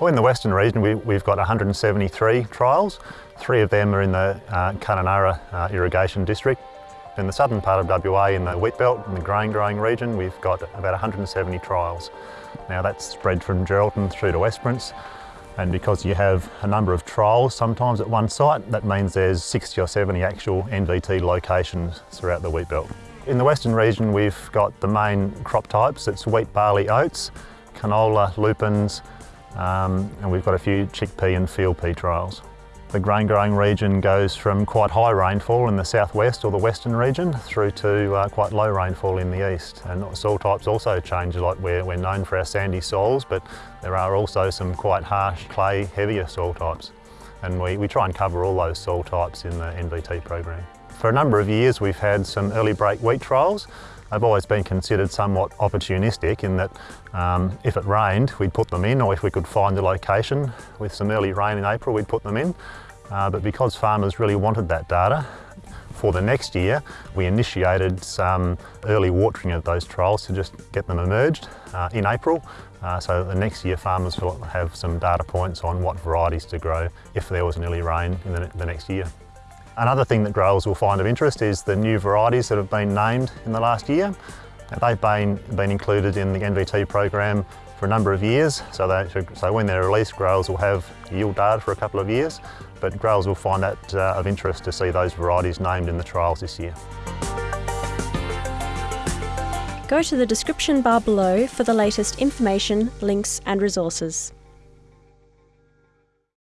Well, in the Western region, we, have got 173 trials. Three of them are in the uh, Kununurra uh, Irrigation District. In the southern part of WA, in the wheat belt, in the grain growing region, we've got about 170 trials. Now that's spread from Geraldton through to Esperance. And because you have a number of trials sometimes at one site, that means there's 60 or 70 actual NVT locations throughout the wheat belt. In the western region, we've got the main crop types. It's wheat, barley, oats, canola, lupins, um, and we've got a few chickpea and field pea trials. The grain growing region goes from quite high rainfall in the southwest or the western region through to uh, quite low rainfall in the east. And soil types also change, like we're, we're known for our sandy soils, but there are also some quite harsh clay, heavier soil types. And we, we try and cover all those soil types in the NVT program. For a number of years we've had some early break wheat trials They've always been considered somewhat opportunistic in that um, if it rained, we'd put them in, or if we could find a location with some early rain in April, we'd put them in. Uh, but because farmers really wanted that data, for the next year, we initiated some early watering of those trials to just get them emerged uh, in April. Uh, so the next year farmers will have some data points on what varieties to grow if there was an early rain in the, the next year. Another thing that growers will find of interest is the new varieties that have been named in the last year. They've been, been included in the NVT program for a number of years, so, they, so when they're released, growers will have yield data for a couple of years, but growers will find that uh, of interest to see those varieties named in the trials this year. Go to the description bar below for the latest information, links and resources.